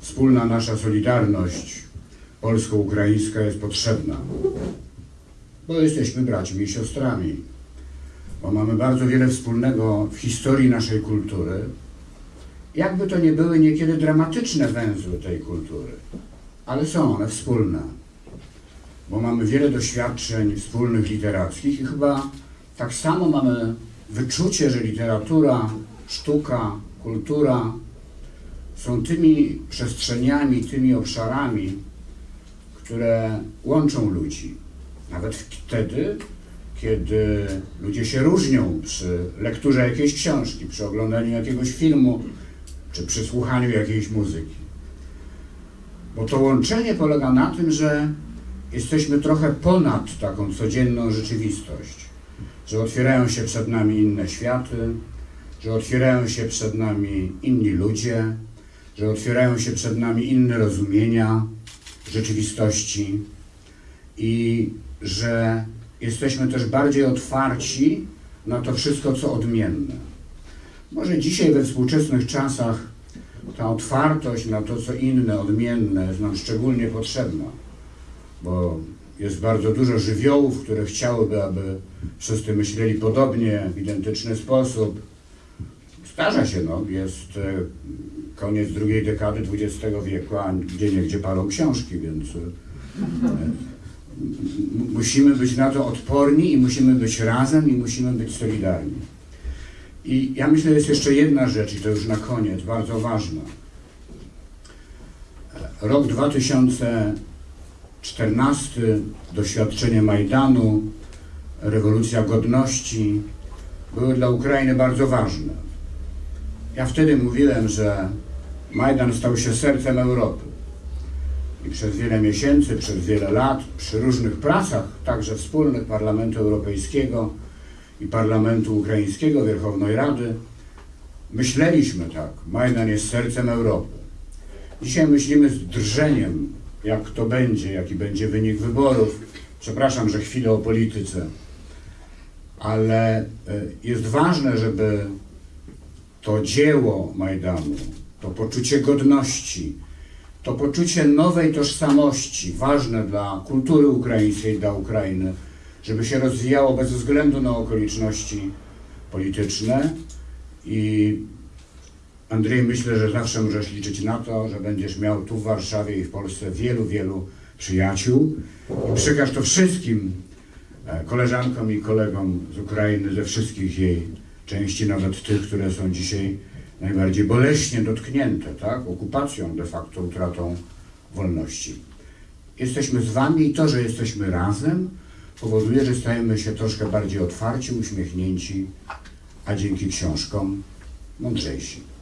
wspólna nasza solidarność polsko-ukraińska jest potrzebna, bo jesteśmy braćmi i siostrami, bo mamy bardzo wiele wspólnego w historii naszej kultury, jakby to nie były niekiedy dramatyczne węzły tej kultury, ale są one wspólne, bo mamy wiele doświadczeń wspólnych literackich i chyba tak samo mamy wyczucie, że literatura, sztuka, kultura są tymi przestrzeniami, tymi obszarami, które łączą ludzi. Nawet wtedy, kiedy ludzie się różnią przy lekturze jakiejś książki, przy oglądaniu jakiegoś filmu, czy przy słuchaniu jakiejś muzyki. Bo to łączenie polega na tym, że jesteśmy trochę ponad taką codzienną rzeczywistość, że otwierają się przed nami inne światy, że otwierają się przed nami inni ludzie, że otwierają się przed nami inne rozumienia rzeczywistości i że jesteśmy też bardziej otwarci na to wszystko, co odmienne. Może dzisiaj we współczesnych czasach ta otwartość na to, co inne, odmienne jest nam szczególnie potrzebna, bo jest bardzo dużo żywiołów, które chciałyby, aby wszyscy myśleli podobnie, w identyczny sposób. Zdarza się, no, jest e, koniec drugiej dekady XX wieku, a gdzie niegdzie palą książki, więc e, musimy być na to odporni i musimy być razem i musimy być solidarni. I ja myślę, jest jeszcze jedna rzecz, i to już na koniec, bardzo ważna. Rok 2014, doświadczenie Majdanu, rewolucja godności były dla Ukrainy bardzo ważne. Ja wtedy mówiłem, że Majdan stał się sercem Europy. I przez wiele miesięcy, przez wiele lat, przy różnych pracach, także wspólnych Parlamentu Europejskiego i Parlamentu Ukraińskiego, Wierchownej Rady, myśleliśmy tak, Majdan jest sercem Europy. Dzisiaj myślimy z drżeniem, jak to będzie, jaki będzie wynik wyborów. Przepraszam, że chwilę o polityce, ale e, jest ważne, żeby to dzieło Majdanu, to poczucie godności, to poczucie nowej tożsamości, ważne dla kultury ukraińskiej, dla Ukrainy, żeby się rozwijało bez względu na okoliczności polityczne. I Andrzej, myślę, że zawsze możesz liczyć na to, że będziesz miał tu w Warszawie i w Polsce wielu, wielu przyjaciół. I przekaż to wszystkim e, koleżankom i kolegom z Ukrainy, ze wszystkich jej części, nawet tych, które są dzisiaj najbardziej boleśnie dotknięte, tak? Okupacją, de facto utratą wolności. Jesteśmy z Wami i to, że jesteśmy razem, powoduje, że stajemy się troszkę bardziej otwarci, uśmiechnięci, a dzięki książkom mądrzejsi.